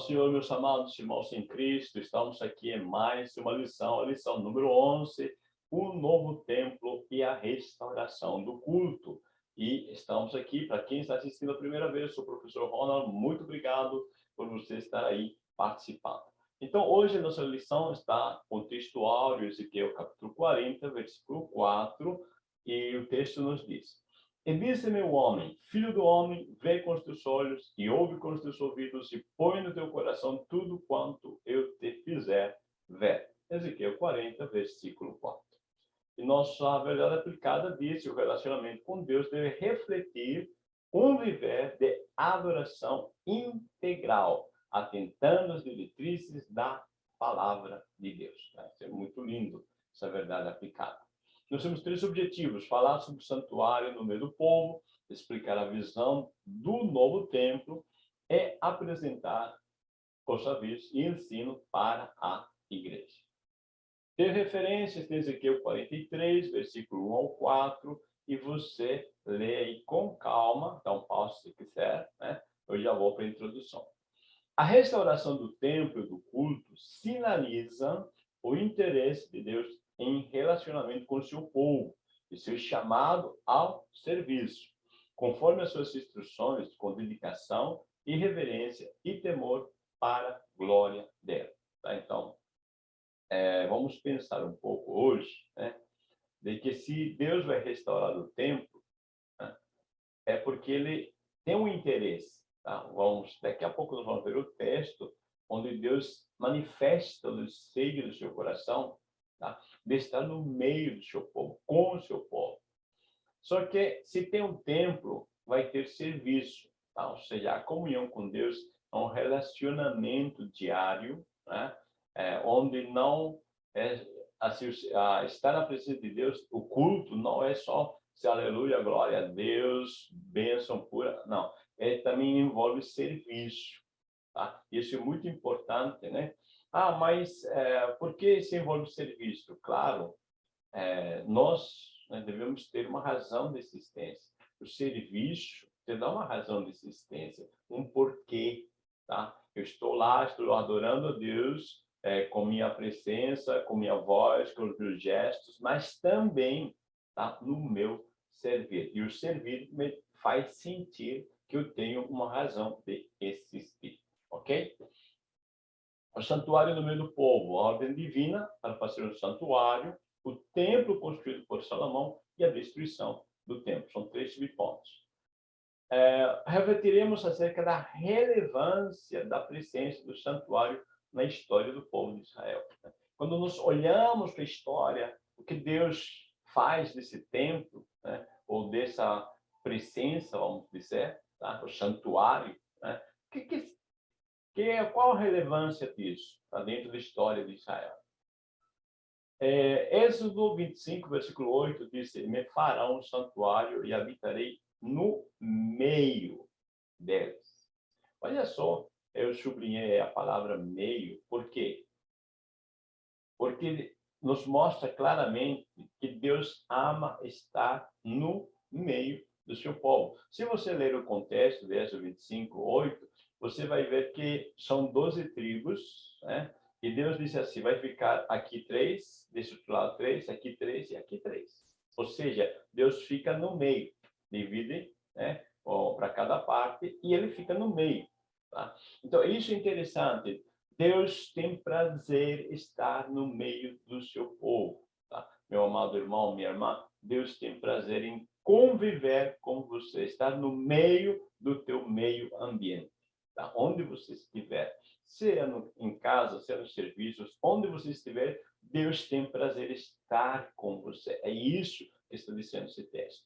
Senhor, meus amados irmãos em Cristo, estamos aqui em mais uma lição, a lição número 11, o novo templo e a restauração do culto. E estamos aqui, para quem está assistindo a primeira vez, sou o professor Ronald, muito obrigado por você estar aí participando. Então, hoje a nossa lição está contextual, Ezequiel capítulo 40, versículo 4, e o texto nos diz, e disse-me o homem, filho do homem, vê com os teus olhos e ouve com os teus ouvidos e põe no teu coração tudo quanto eu te fizer ver. Ezequiel 40, versículo 4. E nossa verdade aplicada diz que o relacionamento com Deus deve refletir um viver de adoração integral, atentando às diretrizes da palavra de Deus. Isso é muito lindo, essa verdade aplicada. Nós temos três objetivos: falar sobre o santuário no meio do povo, explicar a visão do novo templo e apresentar os avisos e ensino para a igreja. Ter referências de Ezequiel 43, versículo 1 ao 4, e você lê aí com calma, dá um passo se quiser, né? Eu já vou para a introdução. A restauração do templo e do culto sinaliza o interesse de Deus em relacionamento com o seu povo e seu chamado ao serviço, conforme as suas instruções, com dedicação e reverência e temor para a glória dela. Tá? Então, é, vamos pensar um pouco hoje, né, de que se Deus vai restaurar o templo, né, é porque ele tem um interesse. Tá? Vamos, daqui a pouco nós vamos ver o texto onde Deus manifesta o seio do seu coração tá? de estar no meio do seu povo, com o seu povo. Só que se tem um templo, vai ter serviço, tá? ou seja, a comunhão com Deus é um relacionamento diário, né? é, onde não é, assim, estar na presença de Deus, o culto não é só se aleluia, glória a Deus, bênção pura, não, é, também envolve serviço, tá? Isso é muito importante, né? Ah, mas é, por que se envolve serviço? Claro, é, nós né, devemos ter uma razão de existência. O serviço te dá uma razão de existência, um porquê, tá? Eu estou lá, estou adorando a Deus é, com minha presença, com minha voz, com os meus gestos, mas também tá, no meu servir. E o servir me faz sentir que eu tenho uma razão de existir, ok? O santuário no meio do povo, a ordem divina para fazer um santuário, o templo construído por Salomão e a destruição do templo. São três subpontos. É, refletiremos acerca da relevância da presença do santuário na história do povo de Israel. Quando nós olhamos para a história, o que Deus faz desse templo, né, ou dessa presença, vamos dizer, tá, o santuário, né, o que, que que qual a relevância disso tá dentro da história de Israel? É, Êxodo 25, versículo 8, diz, me farão um santuário e habitarei no meio deles. Olha só, eu sublinhei a palavra meio, por quê? Porque nos mostra claramente que Deus ama estar no meio do seu povo. Se você ler o contexto de Êxodo 25, 8, você vai ver que são 12 tribos, né? E Deus disse assim, vai ficar aqui três, desse outro lado três, aqui três e aqui três. Ou seja, Deus fica no meio, divide né, para cada parte e ele fica no meio. Tá? Então, isso é interessante. Deus tem prazer estar no meio do seu povo. Tá? Meu amado irmão, minha irmã, Deus tem prazer em conviver com você, estar no meio do teu meio ambiente tá? onde você estiver, seja no, em casa, seja nos serviços, onde você estiver, Deus tem prazer estar com você. É isso que está dizendo esse texto.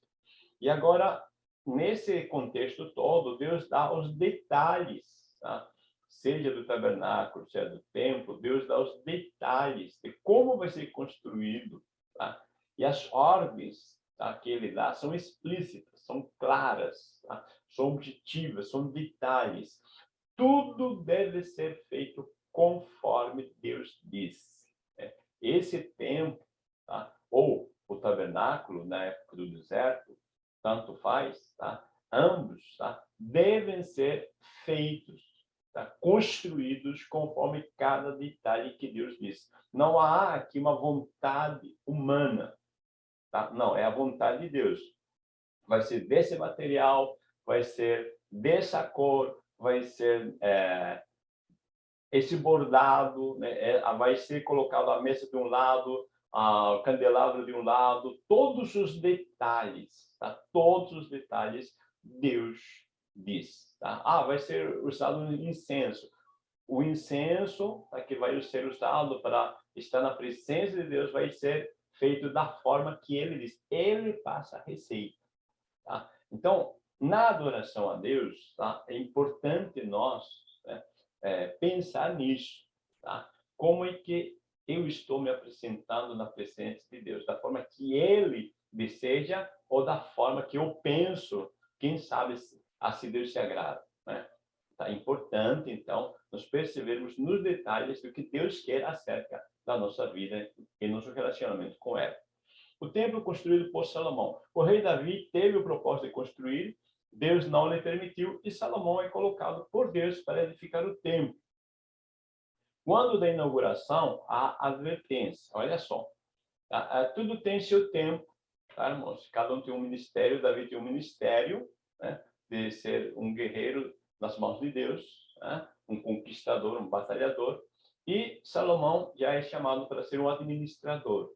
E agora, nesse contexto todo, Deus dá os detalhes, tá? seja do tabernáculo, seja do templo, Deus dá os detalhes de como vai ser construído. Tá? E as ordens tá, que ele dá são explícitas, são claras, tá? são objetivas, são detalhes tudo deve ser feito conforme Deus diz. Né? Esse tempo, tá? ou o tabernáculo na época do deserto, tanto faz, tá? ambos tá? devem ser feitos tá? construídos conforme cada detalhe que Deus diz. Não há aqui uma vontade humana, tá? não, é a vontade de Deus. Vai ser desse material, vai ser dessa cor, vai ser é, esse bordado, né? é, vai ser colocado a mesa de um lado, o candelabro de um lado, todos os detalhes, tá? todos os detalhes Deus diz. Tá? Ah, vai ser usado incenso. O incenso tá, que vai ser usado para estar na presença de Deus vai ser feito da forma que ele diz. Ele passa a receita. Tá? Então, na adoração a Deus, tá? é importante nós né, é, pensar nisso. Tá? Como é que eu estou me apresentando na presença de Deus? Da forma que Ele deseja ou da forma que eu penso, quem sabe a se Deus se agrada. Né? Tá importante, então, nós percebermos nos detalhes do que Deus quer acerca da nossa vida e nosso relacionamento com ela. O templo construído por Salomão. O rei Davi teve o propósito de construir, Deus não lhe permitiu, e Salomão é colocado por Deus para edificar o templo. Quando da inauguração, há advertência. Olha só, tudo tem seu tempo, tá, irmãos? Cada um tem um ministério, Davi tem um ministério, né? de ser um guerreiro nas mãos de Deus, né? um conquistador, um batalhador, e Salomão já é chamado para ser um administrador.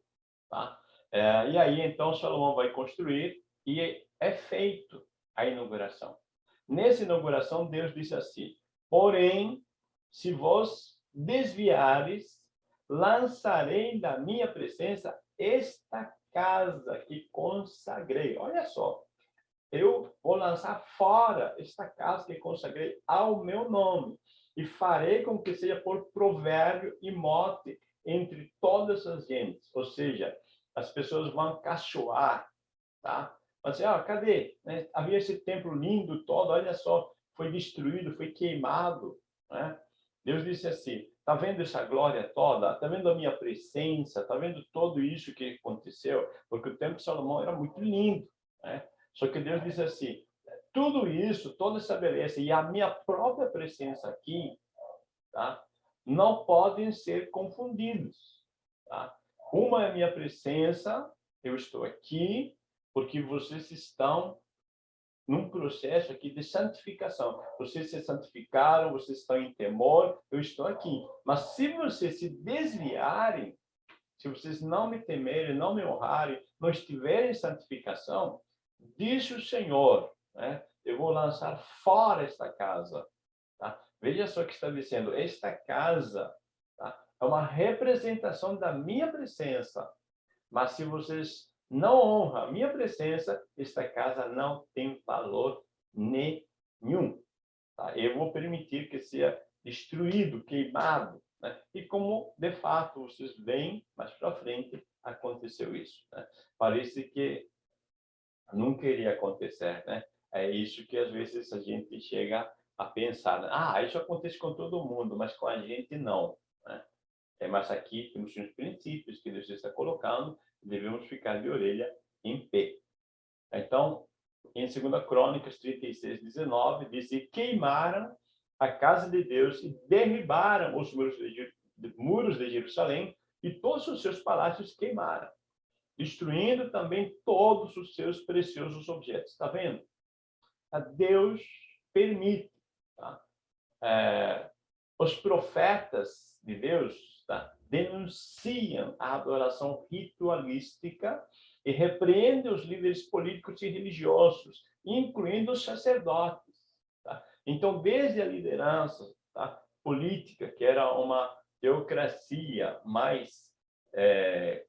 Tá? É, e aí, então, Salomão vai construir e é feito a inauguração. Nessa inauguração, Deus disse assim, porém, se vós desviares, lançarei da minha presença esta casa que consagrei. Olha só, eu vou lançar fora esta casa que consagrei ao meu nome e farei com que seja por provérbio e mote entre todas as gentes. Ou seja, as pessoas vão cachoar, tá? Mas assim, ah, cadê? Né? Havia esse templo lindo todo, olha só, foi destruído, foi queimado, né? Deus disse assim, tá vendo essa glória toda? Tá vendo a minha presença? Tá vendo tudo isso que aconteceu? Porque o templo de Salomão era muito lindo, né? Só que Deus disse assim, tudo isso, toda essa beleza e a minha própria presença aqui, tá? Não podem ser confundidos, tá? Uma é a minha presença, eu estou aqui porque vocês estão num processo aqui de santificação. Vocês se santificaram, vocês estão em temor, eu estou aqui. Mas se vocês se desviarem, se vocês não me temerem, não me honrarem, não estiverem em santificação, Diz o Senhor, né? eu vou lançar fora esta casa. Tá? Veja só o que está dizendo, esta casa? É uma representação da minha presença. Mas se vocês não honram a minha presença, esta casa não tem valor nenhum. Tá? Eu vou permitir que seja destruído, queimado. Né? E como, de fato, vocês veem, mais para frente, aconteceu isso. Né? Parece que nunca iria acontecer, né? É isso que às vezes a gente chega a pensar, né? ah, isso acontece com todo mundo, mas com a gente não. Né? É, mas aqui temos uns princípios que Deus está colocando, devemos ficar de orelha em pé. Então, em 2 Crônicas 36, 19, diz, queimaram a casa de Deus e derribaram os muros de, muros de Jerusalém e todos os seus palácios queimaram destruindo também todos os seus preciosos objetos. Está vendo? Deus permite. Tá? É, os profetas de Deus tá? denunciam a adoração ritualística e repreendem os líderes políticos e religiosos, incluindo os sacerdotes. Tá? Então, desde a liderança tá? política, que era uma teocracia mais é,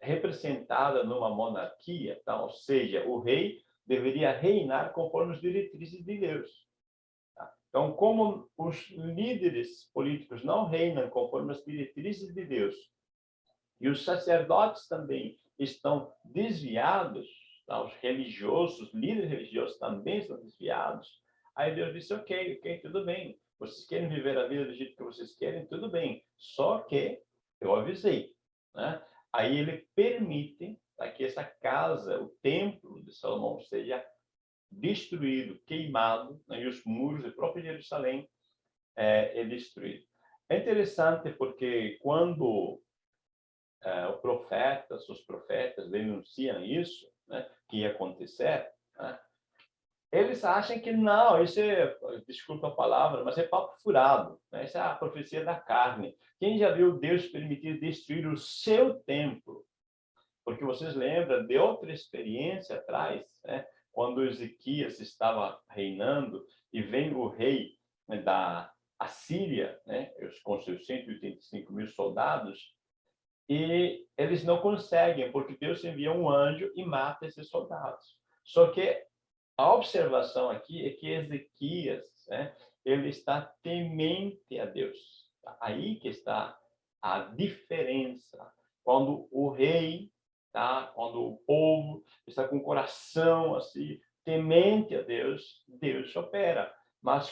representada numa monarquia, tá? ou seja, o rei deveria reinar conforme as diretrizes de Deus. Então, como os líderes políticos não reinam conforme as diretrizes de Deus, e os sacerdotes também estão desviados, tá? os religiosos, os líderes religiosos também estão desviados, aí Deus disse, ok, ok, tudo bem, vocês querem viver a vida do jeito que vocês querem, tudo bem, só que eu avisei, né? Aí ele permite tá, que essa casa, o templo de Salomão, seja destruído, queimado, né, e os muros do próprio Jerusalém é, é destruído. É interessante porque quando é, o profeta, os profetas denunciam isso, né, que ia acontecer, né, eles acham que não, isso é, desculpa a palavra, mas é papo furado. Né? Essa é a profecia da carne. Quem já viu Deus permitir destruir o seu templo? Porque vocês lembram de outra experiência atrás, né? Quando Ezequias estava reinando e vem o rei né, da Assíria, né? com seus 185 mil soldados, e eles não conseguem, porque Deus envia um anjo e mata esses soldados. Só que a observação aqui é que Ezequias, né, ele está temente a Deus. Aí que está a diferença. Quando o rei, tá? quando o povo está com o coração assim, temente a Deus, Deus opera. Mas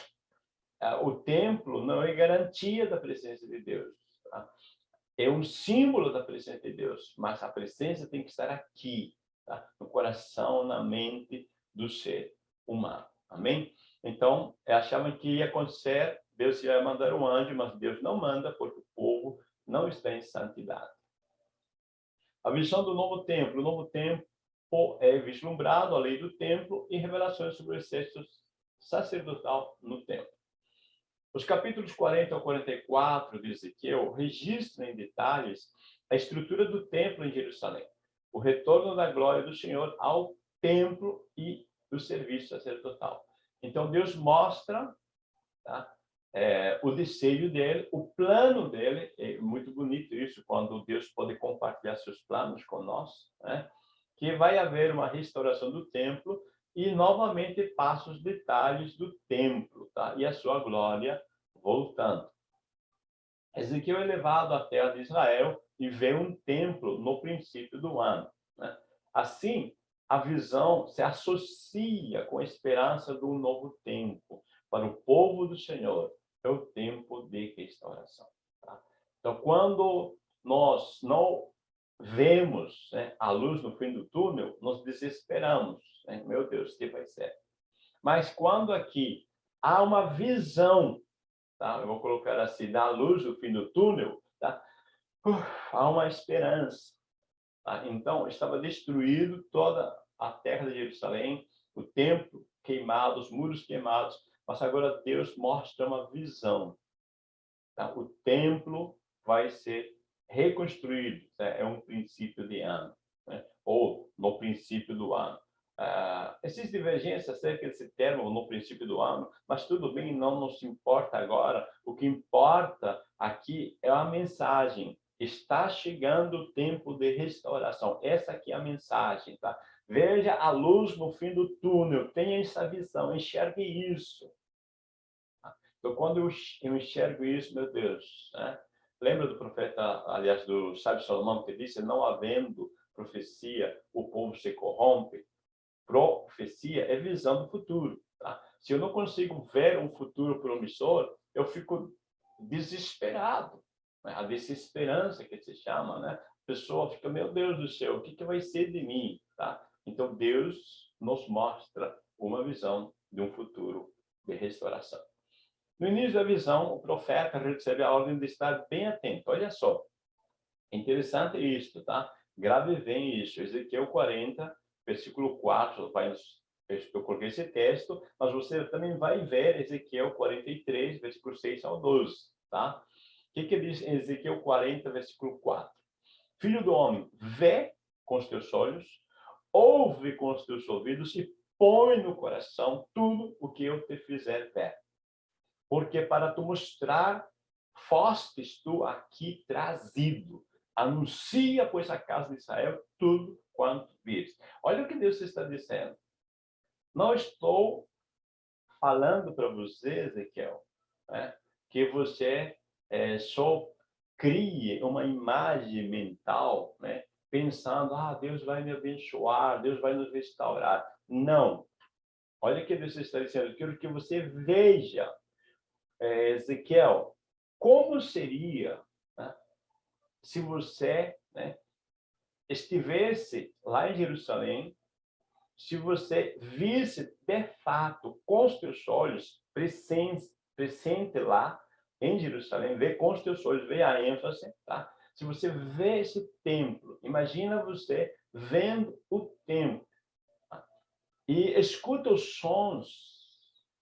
uh, o templo não é garantia da presença de Deus. Tá? É um símbolo da presença de Deus, mas a presença tem que estar aqui, tá? no coração, na mente, do ser humano. Amém? Então, achavam que ia acontecer, Deus ia mandar um anjo, mas Deus não manda, porque o povo não está em santidade. A visão do novo templo. O novo templo é vislumbrado, a lei do templo e revelações sobre o exército sacerdotal no templo. Os capítulos 40 ao 44 de Ezequiel registram em detalhes a estrutura do templo em Jerusalém, o retorno da glória do Senhor ao templo e do serviço sacerdotal. Então, Deus mostra tá? É, o desejo dele, o plano dele, é muito bonito isso, quando Deus pode compartilhar seus planos conosco, né? que vai haver uma restauração do templo e, novamente, passa os detalhes do templo tá? e a sua glória voltando. Ezequiel é levado à terra de Israel e vê um templo no princípio do ano. Né? Assim, a visão se associa com a esperança do novo tempo. Para o povo do Senhor, é o tempo de restauração. Tá? Então, quando nós não vemos né, a luz no fim do túnel, nós desesperamos. Né? Meu Deus, que vai ser? Mas quando aqui há uma visão, tá? eu vou colocar assim, da luz no fim do túnel, tá? Uf, há uma esperança. Tá? Então, estava destruído toda a terra de Jerusalém, o templo queimado, os muros queimados, mas agora Deus mostra uma visão. Tá? O templo vai ser reconstruído, né? é um princípio de ano, né? ou no princípio do ano. Uh, existe divergência acerca desse termo no princípio do ano, mas tudo bem, não nos importa agora. O que importa aqui é a mensagem. Está chegando o tempo de restauração. Essa aqui é a mensagem, tá? Veja a luz no fim do túnel, tenha essa visão, enxergue isso. Então, quando eu enxergo isso, meu Deus, né? lembra do profeta, aliás, do sábio Salomão, que disse, não havendo profecia, o povo se corrompe. Profecia é visão do futuro. Tá? Se eu não consigo ver um futuro promissor, eu fico desesperado. Né? A desesperança que se chama, né? A pessoa fica, meu Deus do céu, o que, que vai ser de mim? Tá? Então, Deus nos mostra uma visão de um futuro de restauração. No início da visão, o profeta recebe a ordem de estar bem atento. Olha só, interessante isso, tá? Grave bem isso. Ezequiel 40, versículo 4, vai, eu coloquei esse texto, mas você também vai ver Ezequiel 43, versículo 6 ao 12, tá? O que, que diz em Ezequiel 40, versículo 4? Filho do homem, vê com os teus olhos ouve com os teus ouvidos e põe no coração tudo o que eu te fizer ver. Porque para tu mostrar, fostes tu aqui trazido. Anuncia, pois, a casa de Israel tudo quanto vires. Olha o que Deus está dizendo. Não estou falando para você, Ezequiel, né, que você é, só crie uma imagem mental né, pensando, ah, Deus vai me abençoar, Deus vai nos restaurar. Não. Olha o que Deus está dizendo. Eu quero que você veja, é, Ezequiel, como seria né, se você né, estivesse lá em Jerusalém, se você visse de fato com os seus olhos presença, presente lá em Jerusalém, vê com os teus olhos, vê a ênfase, tá? Se você vê esse templo, imagina você vendo o templo e escuta os sons,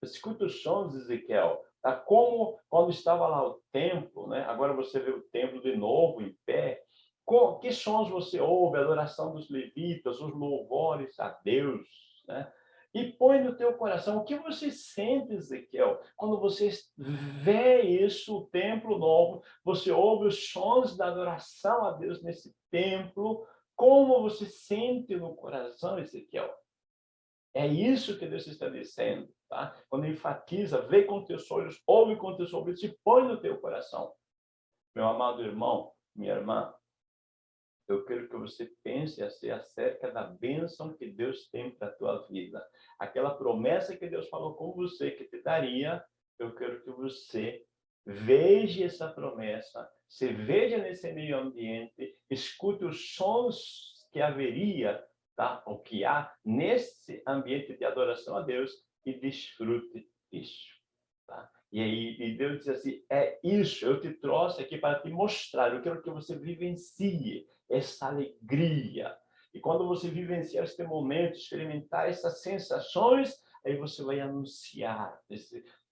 escuta os sons Ezequiel, tá? Como quando estava lá o templo, né? Agora você vê o templo de novo em pé. Que sons você ouve? A adoração dos levitas, os louvores a Deus, né? E põe no teu coração. O que você sente, Ezequiel, quando você vê isso, o templo novo, você ouve os sons da adoração a Deus nesse templo, como você sente no coração, Ezequiel? É isso que Deus está dizendo, tá? Quando enfatiza, vê com teus olhos, ouve com teus ouvidos e põe no teu coração. Meu amado irmão, minha irmã, eu quero que você pense assim, acerca da bênção que Deus tem para a tua vida. Aquela promessa que Deus falou com você, que te daria, eu quero que você veja essa promessa, se veja nesse meio ambiente, escute os sons que haveria, tá? ou que há nesse ambiente de adoração a Deus e desfrute disso. Tá? E e Deus diz assim, é isso, eu te trouxe aqui para te mostrar, eu quero que você vivencie essa alegria. E quando você vivenciar este momento, experimentar essas sensações, aí você vai anunciar,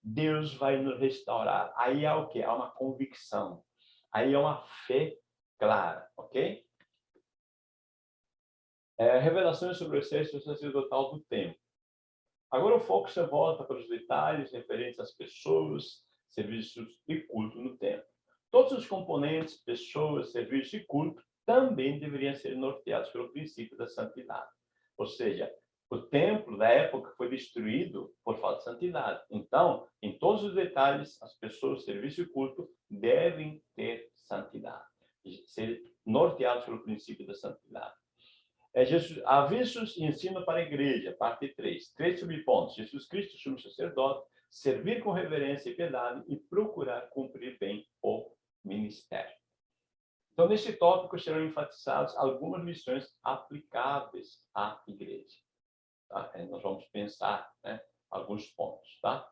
Deus vai nos restaurar. Aí há o que? Há uma convicção. Aí é uma fé clara, ok? É, revelações sobre o exército sacerdotal do tempo. Agora o foco se volta para os detalhes referentes às pessoas, serviços e culto no templo. Todos os componentes, pessoas, serviços e culto também deveriam ser norteados pelo princípio da santidade. Ou seja, o templo da época foi destruído por falta de santidade. Então, em todos os detalhes, as pessoas, serviço e culto devem ter santidade, ser norteados pelo princípio da santidade. É Jesus, avisos e ensino para a igreja, parte 3. Três subpontos. Jesus Cristo, sumo sacerdote, servir com reverência e piedade e procurar cumprir bem o ministério. Então, nesse tópico serão enfatizadas algumas lições aplicáveis à igreja. Tá? Nós vamos pensar né, alguns pontos. Tá?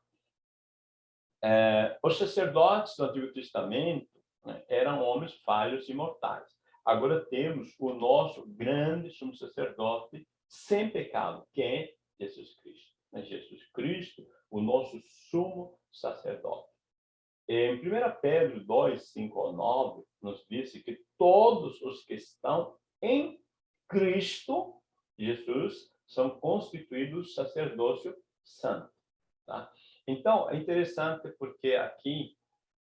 É, os sacerdotes do Antigo Testamento né, eram homens falhos e mortais. Agora temos o nosso grande sumo sacerdote sem pecado, que é Jesus Cristo. Né? Jesus Cristo, o nosso sumo sacerdote. Em 1 Pedro 2, 5 ao 9, nos disse que todos os que estão em Cristo Jesus são constituídos sacerdócio santo. Tá? Então, é interessante porque aqui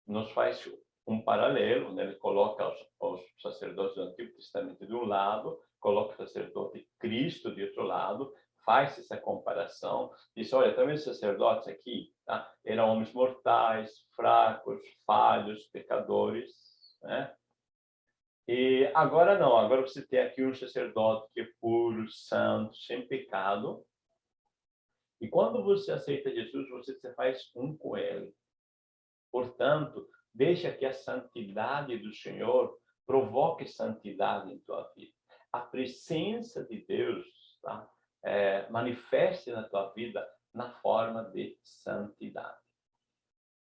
nos faz um paralelo, né? ele coloca os, os sacerdotes do Antigo Testamento de um lado, coloca o sacerdote Cristo de outro lado, faz essa comparação, diz, olha, também os sacerdotes aqui tá? eram homens mortais, fracos, falhos, pecadores, né? E agora não, agora você tem aqui um sacerdote que é puro, santo, sem pecado. E quando você aceita Jesus, você se faz um com ele. Portanto, deixa que a santidade do Senhor provoque santidade em tua vida. A presença de Deus tá? é, manifeste na tua vida na forma de santidade.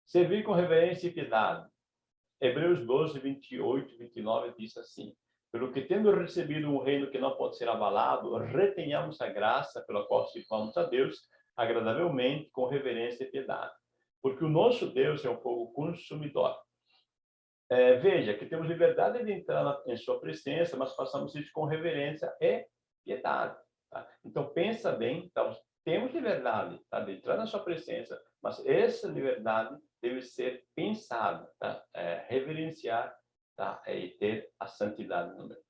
Servir com reverência e piedade. Hebreus 12, 28 e 29 diz assim, pelo que tendo recebido um reino que não pode ser abalado, retenhamos a graça pela qual sirvamos a Deus agradavelmente, com reverência e piedade. Porque o nosso Deus é um fogo consumidor. É, veja que temos liberdade de entrar na, em sua presença, mas façamos isso com reverência e piedade. Tá? Então, pensa bem, então, temos liberdade tá, de entrar na sua presença, mas essa liberdade deve ser pensada, tá? É, reverenciar tá? É, e ter a santidade no meio.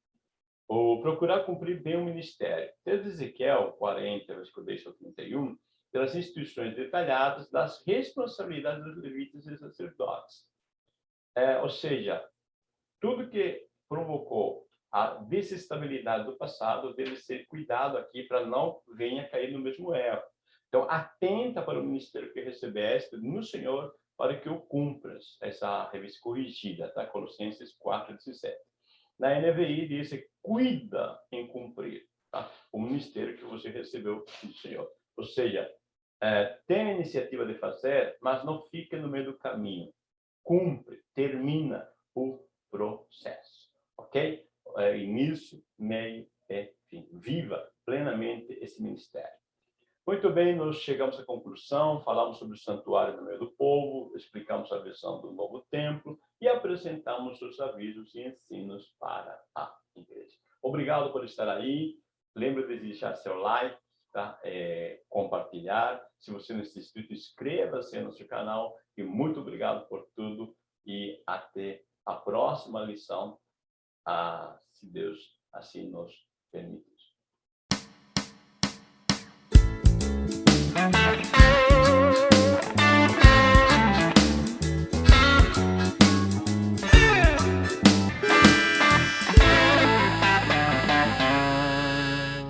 Ou procurar cumprir bem o ministério. Desde Ezequiel 40, versículo 10 ao 31, pelas instituições detalhadas das responsabilidades dos levitas e sacerdotes. É, ou seja, tudo que provocou a desestabilidade do passado deve ser cuidado aqui para não venha cair no mesmo erro. Então, atenta para o ministério que recebeste no Senhor para que o cumpras. Essa revista corrigida, tá? Colossenses 4, 17. Na NVI diz, cuida em cumprir tá? o ministério que você recebeu do Senhor. Ou seja, é, tem a iniciativa de fazer, mas não fica no meio do caminho. Cumpre, termina o processo, ok? É, início, meio e fim. Viva plenamente esse ministério. Muito bem, nós chegamos à conclusão, falamos sobre o santuário no meio do povo, explicamos a visão do novo templo e apresentamos os avisos e ensinos para a igreja. Obrigado por estar aí. Lembre de deixar seu like, tá? É, compartilhar. Se você não se inscrito, inscreva-se no nosso canal. E muito obrigado por tudo e até a próxima lição, a, se Deus assim nos permitir.